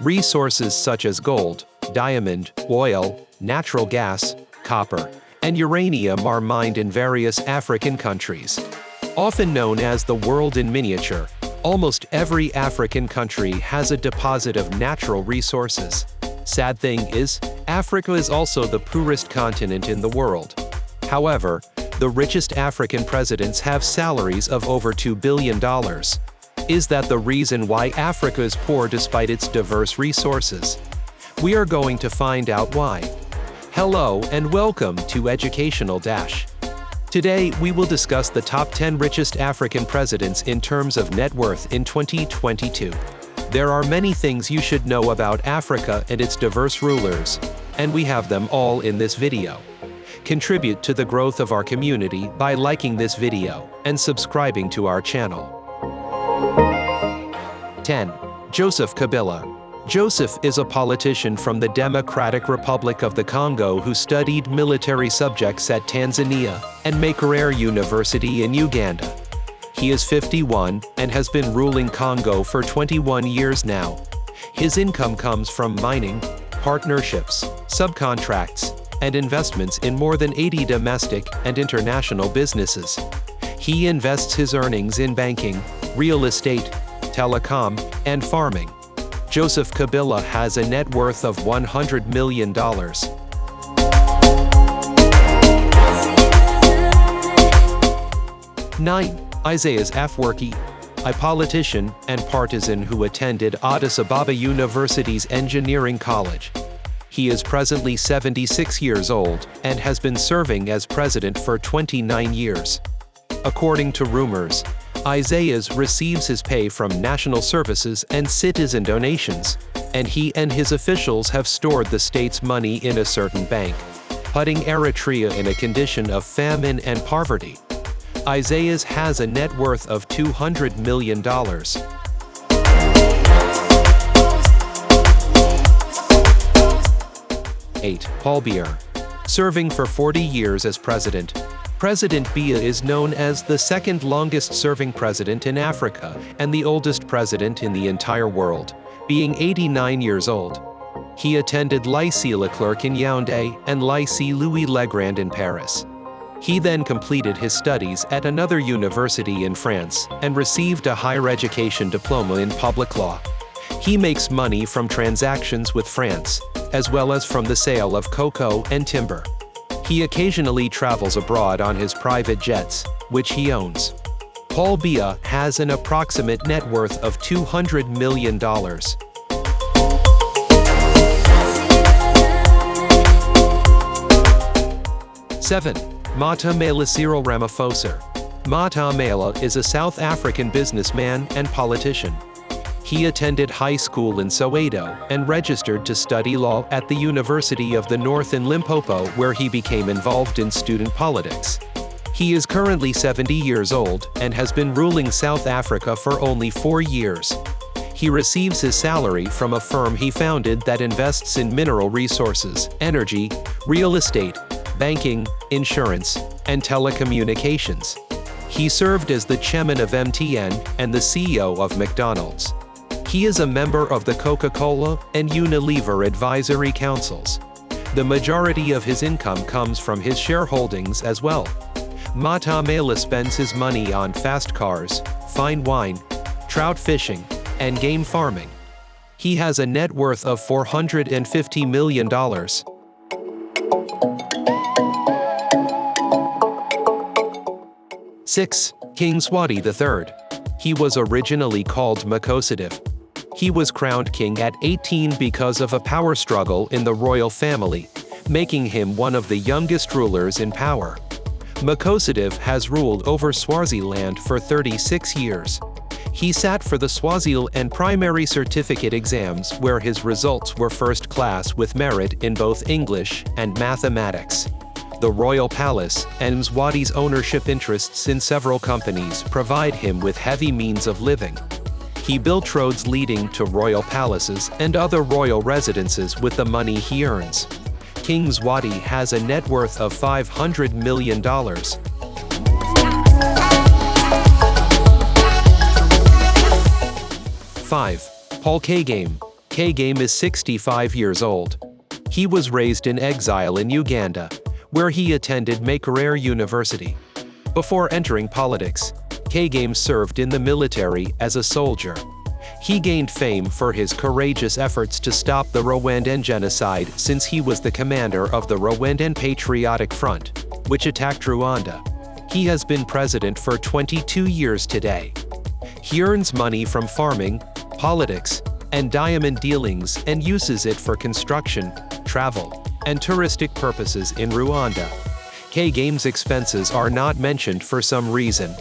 Resources such as gold, diamond, oil, natural gas, copper, and uranium are mined in various African countries. Often known as the world in miniature, almost every African country has a deposit of natural resources. Sad thing is, Africa is also the poorest continent in the world. However, the richest African presidents have salaries of over $2 billion. Is that the reason why Africa is poor despite its diverse resources? We are going to find out why. Hello and welcome to Educational Dash. Today, we will discuss the top 10 richest African presidents in terms of net worth in 2022. There are many things you should know about Africa and its diverse rulers, and we have them all in this video. Contribute to the growth of our community by liking this video and subscribing to our channel. 10. Joseph Kabila. Joseph is a politician from the Democratic Republic of the Congo who studied military subjects at Tanzania and Makerere University in Uganda. He is 51 and has been ruling Congo for 21 years now. His income comes from mining, partnerships, subcontracts, and investments in more than 80 domestic and international businesses. He invests his earnings in banking, real estate, telecom, and farming. Joseph Kabila has a net worth of $100 million. Nine, Isaias Afwerki, a politician and partisan who attended Addis Ababa University's Engineering College. He is presently 76 years old and has been serving as president for 29 years. According to rumors, Isaias receives his pay from national services and citizen donations, and he and his officials have stored the state's money in a certain bank, putting Eritrea in a condition of famine and poverty. Isaias has a net worth of $200 million. 8. Paul Biya. Serving for 40 years as president, President Biya is known as the second longest serving president in Africa and the oldest president in the entire world, being 89 years old. He attended Lycée Leclerc in Yaoundé and Lycée Louis-le-Grand in Paris. He then completed his studies at another university in France and received a higher education diploma in public law. He makes money from transactions with France, as well as from the sale of cocoa and timber. He occasionally travels abroad on his private jets, which he owns. Paul Biya has an approximate net worth of $200 million. Seven, Matamela Cyril Ramaphosa. Matamela is a South African businessman and politician. He attended high school in Soweto and registered to study law at the University of the North in Limpopo where he became involved in student politics. He is currently 70 years old and has been ruling South Africa for only four years. He receives his salary from a firm he founded that invests in mineral resources, energy, real estate, banking, insurance, and telecommunications. He served as the chairman of MTN and the CEO of McDonald's. He is a member of the Coca-Cola and Unilever advisory councils. The majority of his income comes from his shareholdings as well. Matamela spends his money on fast cars, fine wine, trout fishing, and game farming. He has a net worth of $450 million. Six, King Mswati III. He was originally called Makhosetive, he was crowned king at 18 because of a power struggle in the royal family, making him one of the youngest rulers in power. Makhosetive has ruled over Swaziland for 36 years. He sat for the Swaziland primary certificate exams where his results were first class with merit in both English and mathematics. The royal palace and Mswati's ownership interests in several companies provide him with heavy means of living. He built roads leading to royal palaces and other royal residences with the money he earns. King Mswati has a net worth of $500 million. Five, Paul Kagame. Kagame is 65 years old. He was raised in exile in Uganda, where he attended Makerere University. Before entering politics, Kagame served in the military as a soldier. He gained fame for his courageous efforts to stop the Rwandan genocide since he was the commander of the Rwandan Patriotic Front, which attacked Rwanda. He has been president for 22 years today. He earns money from farming, politics, and diamond dealings and uses it for construction, travel, and touristic purposes in Rwanda. Kagame's expenses are not mentioned for some reason.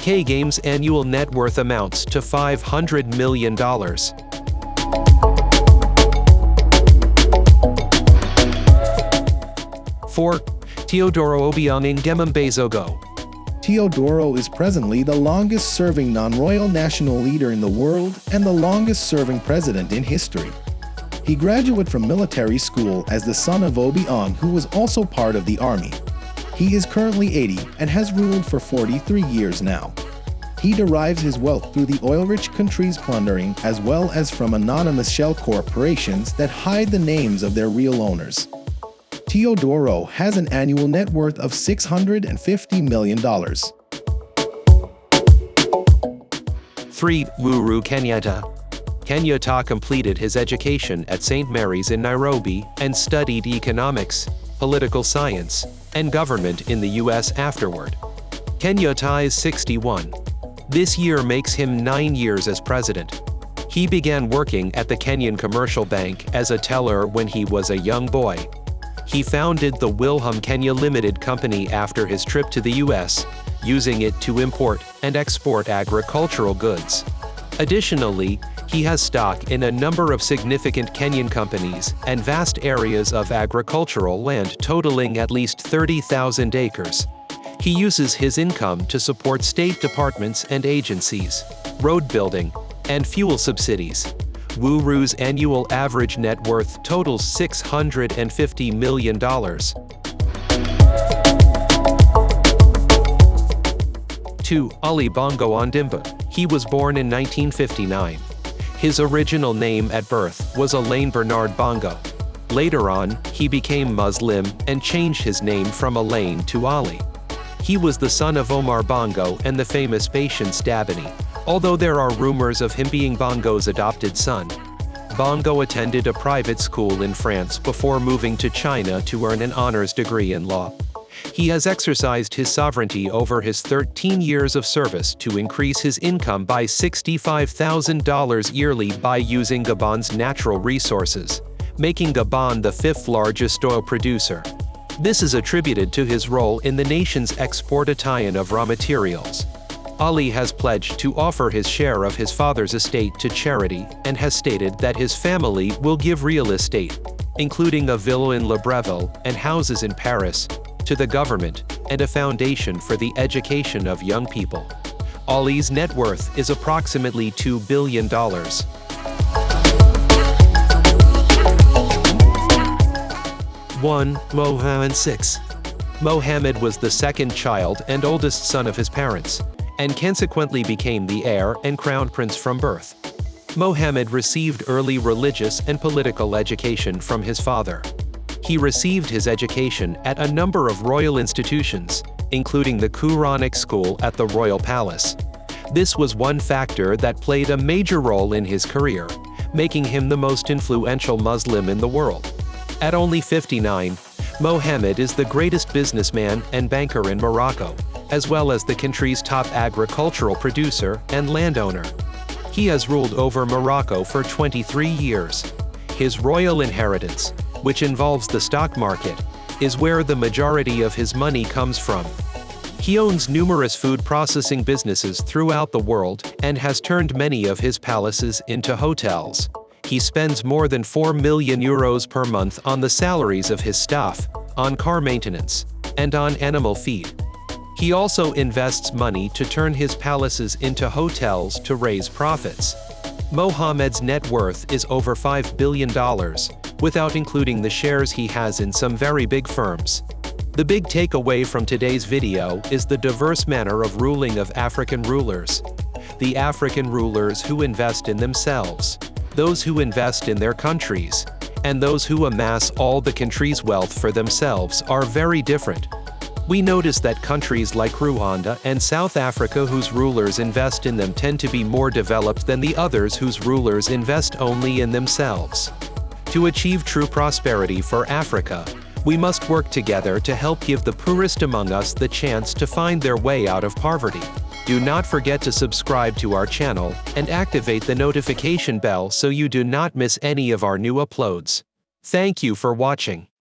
Kagame's annual net worth amounts to $500 million. 4. Teodoro Obiang Nguema Teodoro is presently the longest-serving non-royal national leader in the world and the longest-serving president in history. He graduated from military school as the son of Obiang who was also part of the army. He is currently 80 and has ruled for 43 years now. He derives his wealth through the oil-rich country's plundering as well as from anonymous shell corporations that hide the names of their real owners. Teodoro has an annual net worth of $650 million. 3. Uhuru Kenyatta Kenyatta completed his education at St. Mary's in Nairobi and studied economics, political science, and government in the U.S. afterward. Kenyatta is 61. This year makes him nine years as president. He began working at the Kenyan Commercial Bank as a teller when he was a young boy he founded the Wilham Kenya Limited Company after his trip to the US, using it to import and export agricultural goods. Additionally, he has stock in a number of significant Kenyan companies and vast areas of agricultural land totaling at least 30,000 acres. He uses his income to support state departments and agencies, road building, and fuel subsidies. Uhuru's annual average net worth totals $650 million. 2. Ali Bongo Ondimba. He was born in 1959. His original name at birth was Alain Bernard Bongo. Later on, he became Muslim and changed his name from Alain to Ali. He was the son of Omar Bongo and the famous Patience Dabany. Although there are rumors of him being Bongo's adopted son, Bongo attended a private school in France before moving to China to earn an honors degree in law. He has exercised his sovereignty over his 13 years of service to increase his income by $65,000 yearly by using Gabon's natural resources, making Gabon the fifth largest oil producer. This is attributed to his role in the nation's exportation of raw materials. Ali has pledged to offer his share of his father's estate to charity and has stated that his family will give real estate, including a villa in Libreville and houses in Paris, to the government and a foundation for the education of young people. Ali's net worth is approximately $2 billion. 1. Mohammed 6. Mohammed was the second child and oldest son of his parents and consequently became the heir and crown prince from birth. Mohammed received early religious and political education from his father. He received his education at a number of royal institutions, including the Quranic school at the royal palace. This was one factor that played a major role in his career, making him the most influential Muslim in the world. At only 59, Mohammed is the greatest businessman and banker in Morocco, as well as the country's top agricultural producer and landowner. He has ruled over Morocco for 23 years. His royal inheritance, which involves the stock market, is where the majority of his money comes from. He owns numerous food processing businesses throughout the world and has turned many of his palaces into hotels. He spends more than 4 million euros per month on the salaries of his staff, on car maintenance, and on animal feed. He also invests money to turn his palaces into hotels to raise profits. Mohammed's net worth is over $5 billion, without including the shares he has in some very big firms. The big takeaway from today's video is the diverse manner of ruling of African rulers. The African rulers who invest in themselves. those who invest in their countries, and those who amass all the country's wealth for themselves are very different. We notice that countries like Rwanda and South Africa whose rulers invest in them tend to be more developed than the others whose rulers invest only in themselves. To achieve true prosperity for Africa, we must work together to help give the poorest among us the chance to find their way out of poverty. Do not forget to subscribe to our channel and activate the notification bell so you do not miss any of our new uploads. Thank you for watching.